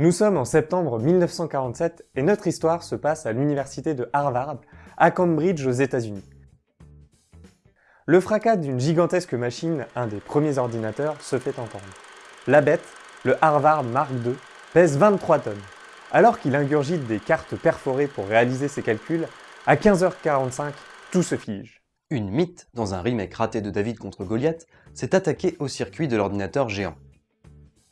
Nous sommes en septembre 1947 et notre histoire se passe à l'université de Harvard, à Cambridge aux États-Unis. Le fracas d'une gigantesque machine, un des premiers ordinateurs, se fait entendre. La bête, le Harvard Mark II, pèse 23 tonnes. Alors qu'il ingurgite des cartes perforées pour réaliser ses calculs, à 15h45, tout se fige. Une mythe, dans un remake raté de David contre Goliath, s'est attaquée au circuit de l'ordinateur géant.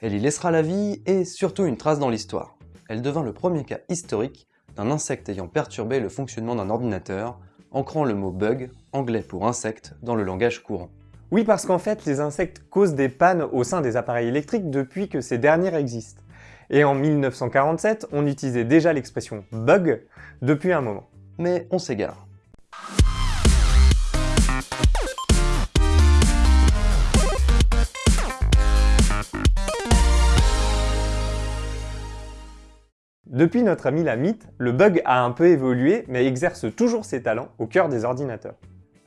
Elle y laissera la vie et surtout une trace dans l'histoire. Elle devint le premier cas historique d'un insecte ayant perturbé le fonctionnement d'un ordinateur, ancrant le mot bug, anglais pour insecte, dans le langage courant. Oui, parce qu'en fait, les insectes causent des pannes au sein des appareils électriques depuis que ces derniers existent. Et en 1947, on utilisait déjà l'expression « bug » depuis un moment. Mais on s'égare. Depuis notre ami la mythe, le bug a un peu évolué mais exerce toujours ses talents au cœur des ordinateurs.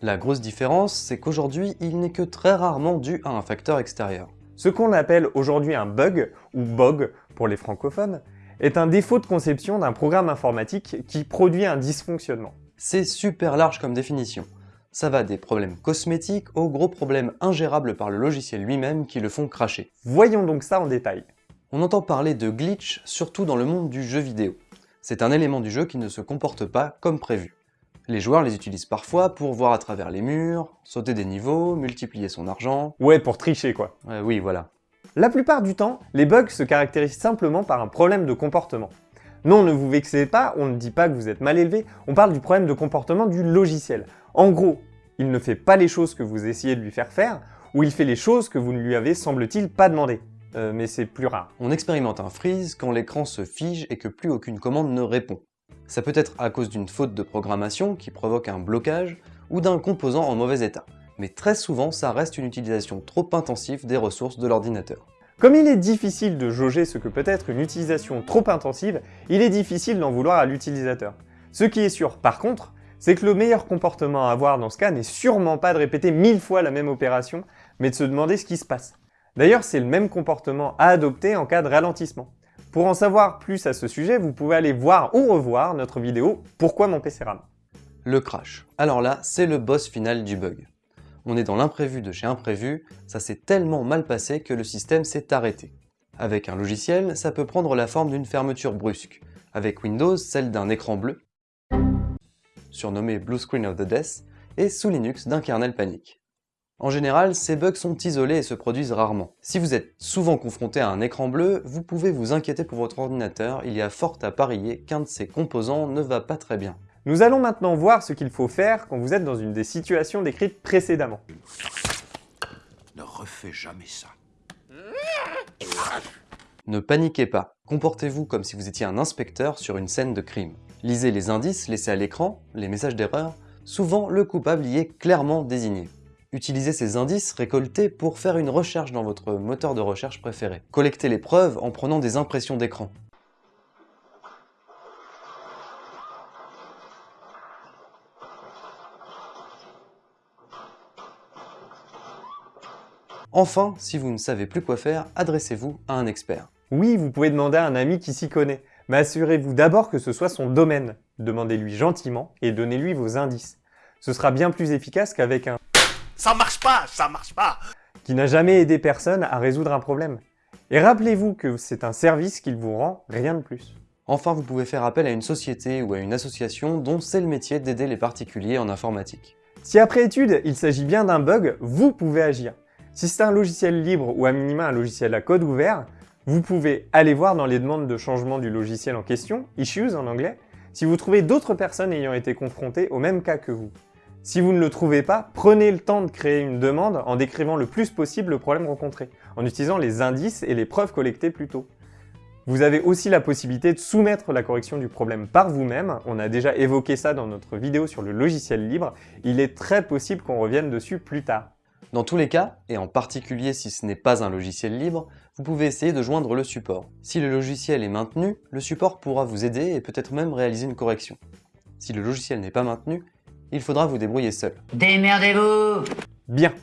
La grosse différence, c'est qu'aujourd'hui, il n'est que très rarement dû à un facteur extérieur. Ce qu'on appelle aujourd'hui un bug, ou bug pour les francophones, est un défaut de conception d'un programme informatique qui produit un dysfonctionnement. C'est super large comme définition. Ça va des problèmes cosmétiques aux gros problèmes ingérables par le logiciel lui-même qui le font cracher. Voyons donc ça en détail. On entend parler de glitch surtout dans le monde du jeu vidéo. C'est un élément du jeu qui ne se comporte pas comme prévu. Les joueurs les utilisent parfois pour voir à travers les murs, sauter des niveaux, multiplier son argent... Ouais, pour tricher quoi. oui, voilà. La plupart du temps, les bugs se caractérisent simplement par un problème de comportement. Non, ne vous vexez pas, on ne dit pas que vous êtes mal élevé, on parle du problème de comportement du logiciel. En gros, il ne fait pas les choses que vous essayez de lui faire faire, ou il fait les choses que vous ne lui avez, semble-t-il, pas demandé. Euh, mais c'est plus rare. On expérimente un freeze quand l'écran se fige et que plus aucune commande ne répond. Ça peut être à cause d'une faute de programmation qui provoque un blocage ou d'un composant en mauvais état. Mais très souvent, ça reste une utilisation trop intensive des ressources de l'ordinateur. Comme il est difficile de jauger ce que peut être une utilisation trop intensive, il est difficile d'en vouloir à l'utilisateur. Ce qui est sûr, par contre, c'est que le meilleur comportement à avoir dans ce cas n'est sûrement pas de répéter mille fois la même opération, mais de se demander ce qui se passe. D'ailleurs, c'est le même comportement à adopter en cas de ralentissement. Pour en savoir plus à ce sujet, vous pouvez aller voir ou revoir notre vidéo « Pourquoi mon PC rame ?» Le crash. Alors là, c'est le boss final du bug. On est dans l'imprévu de chez imprévu, ça s'est tellement mal passé que le système s'est arrêté. Avec un logiciel, ça peut prendre la forme d'une fermeture brusque. Avec Windows, celle d'un écran bleu, surnommé Blue Screen of the Death, et sous Linux d'un kernel panique. En général, ces bugs sont isolés et se produisent rarement. Si vous êtes souvent confronté à un écran bleu, vous pouvez vous inquiéter pour votre ordinateur, il y a fort à parier qu'un de ses composants ne va pas très bien. Nous allons maintenant voir ce qu'il faut faire quand vous êtes dans une des situations décrites précédemment. Ne refais jamais ça. Ne paniquez pas, comportez-vous comme si vous étiez un inspecteur sur une scène de crime. Lisez les indices laissés à l'écran, les messages d'erreur, souvent le coupable y est clairement désigné. Utilisez ces indices récoltés pour faire une recherche dans votre moteur de recherche préféré. Collectez les preuves en prenant des impressions d'écran. Enfin, si vous ne savez plus quoi faire, adressez-vous à un expert. Oui, vous pouvez demander à un ami qui s'y connaît, mais assurez-vous d'abord que ce soit son domaine. Demandez-lui gentiment et donnez-lui vos indices. Ce sera bien plus efficace qu'avec un ça marche pas, ça marche pas Qui n'a jamais aidé personne à résoudre un problème. Et rappelez-vous que c'est un service qu'il vous rend, rien de plus. Enfin, vous pouvez faire appel à une société ou à une association dont c'est le métier d'aider les particuliers en informatique. Si après étude, il s'agit bien d'un bug, vous pouvez agir. Si c'est un logiciel libre ou à minima un logiciel à code ouvert, vous pouvez aller voir dans les demandes de changement du logiciel en question, Issues en anglais, si vous trouvez d'autres personnes ayant été confrontées au même cas que vous. Si vous ne le trouvez pas, prenez le temps de créer une demande en décrivant le plus possible le problème rencontré, en utilisant les indices et les preuves collectées plus tôt. Vous avez aussi la possibilité de soumettre la correction du problème par vous-même, on a déjà évoqué ça dans notre vidéo sur le logiciel libre, il est très possible qu'on revienne dessus plus tard. Dans tous les cas, et en particulier si ce n'est pas un logiciel libre, vous pouvez essayer de joindre le support. Si le logiciel est maintenu, le support pourra vous aider et peut-être même réaliser une correction. Si le logiciel n'est pas maintenu, il faudra vous débrouiller seul. Démerdez-vous Bien.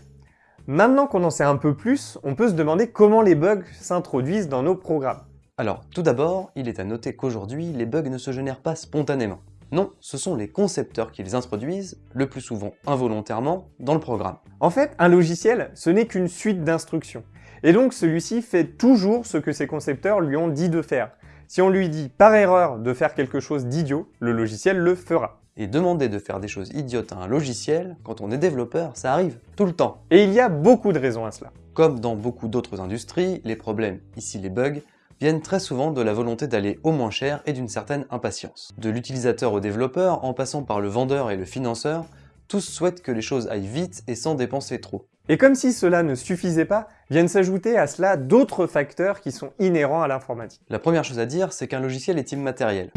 Maintenant qu'on en sait un peu plus, on peut se demander comment les bugs s'introduisent dans nos programmes. Alors, tout d'abord, il est à noter qu'aujourd'hui, les bugs ne se génèrent pas spontanément. Non, ce sont les concepteurs qui les introduisent, le plus souvent involontairement, dans le programme. En fait, un logiciel, ce n'est qu'une suite d'instructions. Et donc celui-ci fait toujours ce que ses concepteurs lui ont dit de faire. Si on lui dit par erreur de faire quelque chose d'idiot, le logiciel le fera. Et demander de faire des choses idiotes à un logiciel, quand on est développeur, ça arrive tout le temps. Et il y a beaucoup de raisons à cela. Comme dans beaucoup d'autres industries, les problèmes, ici les bugs, viennent très souvent de la volonté d'aller au moins cher et d'une certaine impatience. De l'utilisateur au développeur, en passant par le vendeur et le financeur, tous souhaitent que les choses aillent vite et sans dépenser trop. Et comme si cela ne suffisait pas, viennent s'ajouter à cela d'autres facteurs qui sont inhérents à l'informatique. La première chose à dire, c'est qu'un logiciel est immatériel.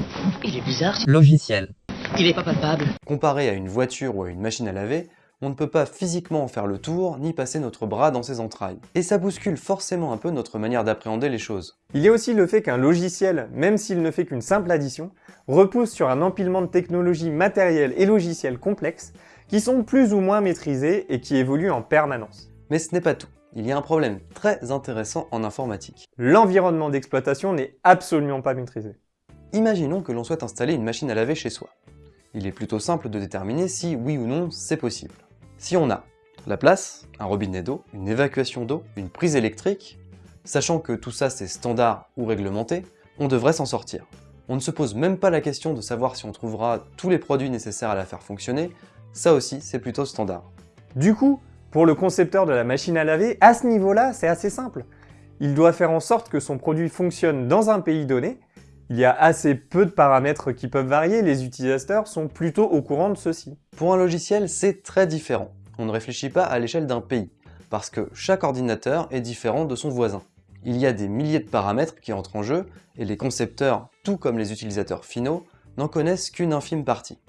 Il est bizarre, Logiciel. Il est pas palpable. Comparé à une voiture ou à une machine à laver, on ne peut pas physiquement en faire le tour, ni passer notre bras dans ses entrailles. Et ça bouscule forcément un peu notre manière d'appréhender les choses. Il y a aussi le fait qu'un logiciel, même s'il ne fait qu'une simple addition, repose sur un empilement de technologies matérielles et logicielles complexes qui sont plus ou moins maîtrisées et qui évoluent en permanence. Mais ce n'est pas tout. Il y a un problème très intéressant en informatique. L'environnement d'exploitation n'est absolument pas maîtrisé. Imaginons que l'on souhaite installer une machine à laver chez soi. Il est plutôt simple de déterminer si oui ou non c'est possible. Si on a la place, un robinet d'eau, une évacuation d'eau, une prise électrique, sachant que tout ça c'est standard ou réglementé, on devrait s'en sortir. On ne se pose même pas la question de savoir si on trouvera tous les produits nécessaires à la faire fonctionner, ça aussi c'est plutôt standard. Du coup, pour le concepteur de la machine à laver, à ce niveau-là, c'est assez simple. Il doit faire en sorte que son produit fonctionne dans un pays donné. Il y a assez peu de paramètres qui peuvent varier, les utilisateurs sont plutôt au courant de ceci. Pour un logiciel, c'est très différent. On ne réfléchit pas à l'échelle d'un pays, parce que chaque ordinateur est différent de son voisin. Il y a des milliers de paramètres qui entrent en jeu, et les concepteurs, tout comme les utilisateurs finaux, n'en connaissent qu'une infime partie.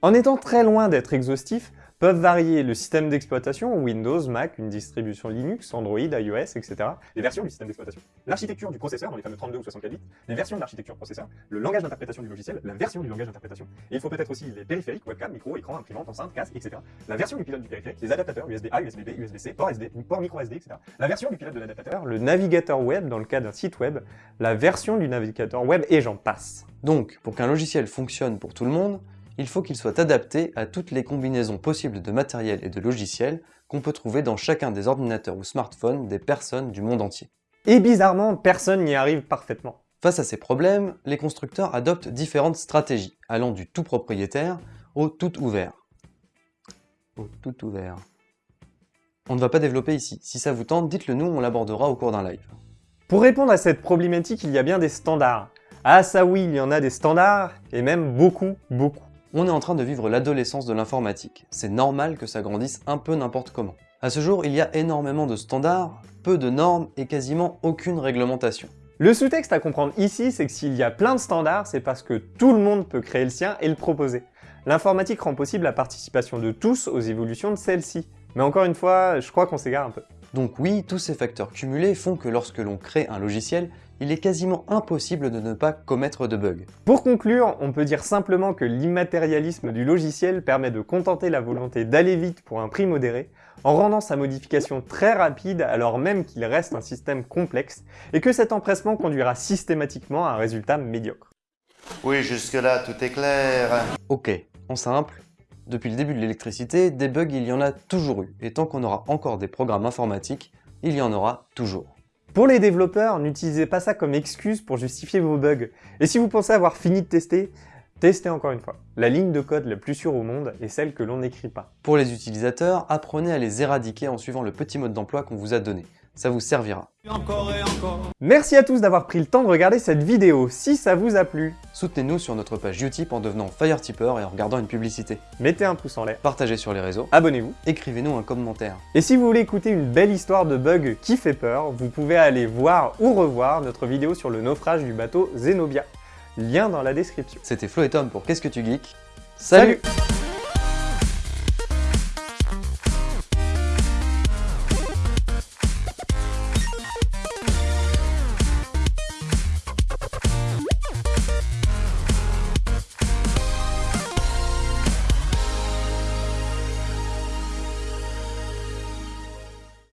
En étant très loin d'être exhaustifs, peuvent varier le système d'exploitation, Windows, Mac, une distribution Linux, Android, iOS, etc. les versions du système d'exploitation, l'architecture du processeur dans les fameux 32 ou 64 bits, les versions de l'architecture processeur, le langage d'interprétation du logiciel, la version du langage d'interprétation. Et il faut peut-être aussi les périphériques, webcam, micro, écran, imprimante, enceinte, casque, etc. La version du pilote du périphérique, les adaptateurs USB-A, USB-B, USB-C, port SD, port micro SD, etc. La version du pilote de l'adaptateur, Le navigateur web dans le cas d'un site web, la version du navigateur web et j'en passe. Donc, pour qu'un logiciel fonctionne pour tout le monde, il faut qu'il soit adapté à toutes les combinaisons possibles de matériel et de logiciels qu'on peut trouver dans chacun des ordinateurs ou smartphones des personnes du monde entier. Et bizarrement, personne n'y arrive parfaitement. Face à ces problèmes, les constructeurs adoptent différentes stratégies, allant du tout propriétaire au tout ouvert. Au tout ouvert. On ne va pas développer ici. Si ça vous tente, dites-le nous, on l'abordera au cours d'un live. Pour répondre à cette problématique, il y a bien des standards. Ah ça oui, il y en a des standards, et même beaucoup, beaucoup. On est en train de vivre l'adolescence de l'informatique. C'est normal que ça grandisse un peu n'importe comment. À ce jour, il y a énormément de standards, peu de normes et quasiment aucune réglementation. Le sous-texte à comprendre ici, c'est que s'il y a plein de standards, c'est parce que tout le monde peut créer le sien et le proposer. L'informatique rend possible la participation de tous aux évolutions de celle-ci. Mais encore une fois, je crois qu'on s'égare un peu. Donc oui, tous ces facteurs cumulés font que lorsque l'on crée un logiciel, il est quasiment impossible de ne pas commettre de bugs. Pour conclure, on peut dire simplement que l'immatérialisme du logiciel permet de contenter la volonté d'aller vite pour un prix modéré, en rendant sa modification très rapide alors même qu'il reste un système complexe, et que cet empressement conduira systématiquement à un résultat médiocre. Oui, jusque-là, tout est clair. Ok, en simple, depuis le début de l'électricité, des bugs il y en a toujours eu, et tant qu'on aura encore des programmes informatiques, il y en aura toujours. Pour les développeurs, n'utilisez pas ça comme excuse pour justifier vos bugs. Et si vous pensez avoir fini de tester, testez encore une fois. La ligne de code la plus sûre au monde est celle que l'on n'écrit pas. Pour les utilisateurs, apprenez à les éradiquer en suivant le petit mode d'emploi qu'on vous a donné. Ça vous servira. Merci à tous d'avoir pris le temps de regarder cette vidéo. Si ça vous a plu, Soutenez-nous sur notre page Utip en devenant Fire Tipper et en regardant une publicité. mettez un pouce en l'air, Partagez sur les réseaux, abonnez-vous. écrivez-nous un commentaire. Et si vous voulez écouter une belle histoire de bug qui fait peur, vous pouvez aller voir ou revoir notre vidéo sur le naufrage du bateau Zenobia. Lien dans la description. C'était Flo et Tom pour Qu'est-ce que tu geeks? Salut